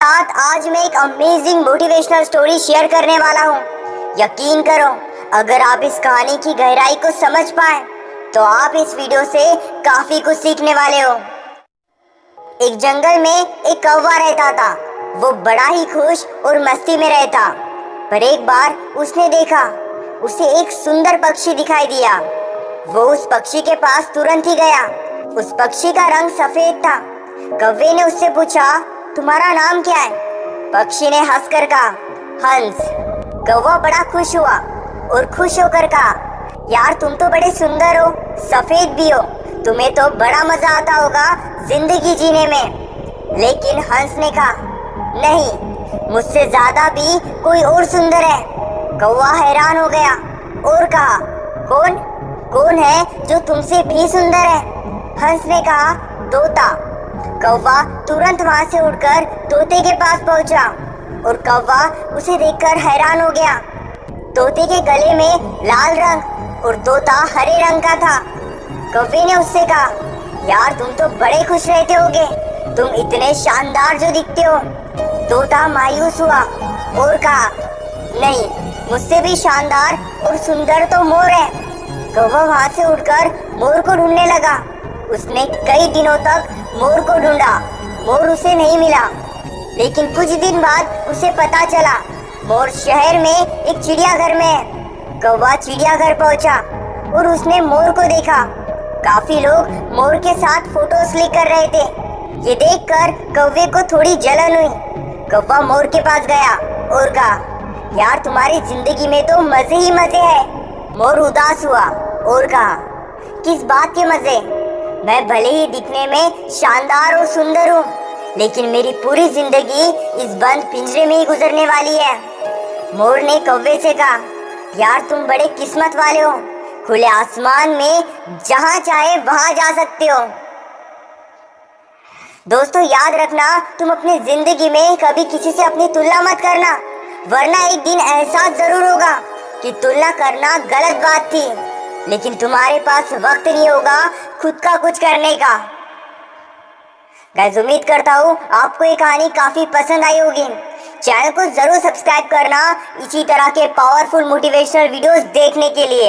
साथ आज मैं एक अमेजिंग मोटिवेशनल स्टोरी शेयर करने वाला हूँ। यकीन करो, अगर आप इस कहानी की गहराई को समझ पाए तो आप इस वीडियो से काफ़ी कुछ सीखने वाले हो। एक जंगल में एक कौवा रहता था। वो बड़ा ही खुश और मस्ती में रहता। पर एक बार उसने देखा, उसे एक सुंदर पक्षी दिखाई दिया। वो उस पक्षी के पास तुरंत ही गया। उस पक्षी का रंग सफ़ेद था। कौवे ने उससे पूछा तुम्हारा नाम क्या है? पक्षी ने हंसकर कहा, हंस। कौवा बड़ा खुश हुआ और खुश होकर कहा, यार, तुम तो बड़े सुंदर हो, सफ़ेद भी हो। तुम्हें तो बड़ा मज़ा आता होगा ज़िंदगी जीने में। लेकिन हंस ने कहा, नहीं, मुझसे ज़्यादा भी कोई और सुंदर है। कौवा हैरान हो गया और कहा, कौन? कौन है जो तुमसे भी सुंदर है? हंस ने कहा, तोता। कौवा तुरंत वहाँ से उड़कर तोते के पास पहुँचा और कौवा उसे देखकर हैरान हो गया। तोते के गले में लाल रंग और तोता हरे रंग का था। कौवे ने उससे कहा, यार, तुम तो बड़े खुश रहते होगे। तुम इतने शानदार जो दिखते हो। तोता मायूस हुआ और कहा, नहीं, मुझसे भी शानदार और सुंदर तो मोर है। कौवा वहाँ से उड़कर मोर को ढूँढने लगा। उसने कई दिनों तक मोर को ढूंढा। मोर उसे नहीं मिला। लेकिन कुछ दिन बाद उसे पता चला, मोर शहर में एक चिड़ियाघर में है कौवा चिड़ियाघर पहुँचा और उसने मोर को देखा। काफ़ी लोग मोर के साथ फ़ोटोज़ क्लिक कर रहे थे। ये देखकर कौवे को थोड़ी जलन हुई। कौवा मोर के पास गया और कहा, यार, तुम्हारी ज़िंदगी में तो मज़े ही मज़े है। मोर उदास हुआ और कहा, किस बात के मज़े? मैं भले ही दिखने में शानदार और सुंदर हूँ, लेकिन मेरी पूरी ज़िंदगी इस बंद पिंजरे में ही गुजरने वाली है। मोर ने कौवे से कहा, यार, तुम बड़े किस्मत वाले हो। खुले आसमान में जहाँ चाहे वहाँ जा सकते हो। दोस्तों, याद रखना, तुम अपनी ज़िंदगी में कभी किसी से अपनी तुलना मत करना, वरना एक दिन एहसास ज़रूर होगा कि तुलना करना गलत बात थी। लेकिन तुम्हारे पास वक्त नहीं होगा खुद का कुछ करने का। गैस उम्मीद करता हूँ आपको ये कहानी काफ़ी पसंद आई होगी। चैनल को ज़रूर सब्सक्राइब करना इसी तरह के पावरफुल मोटिवेशनल वीडियोस देखने के लिए।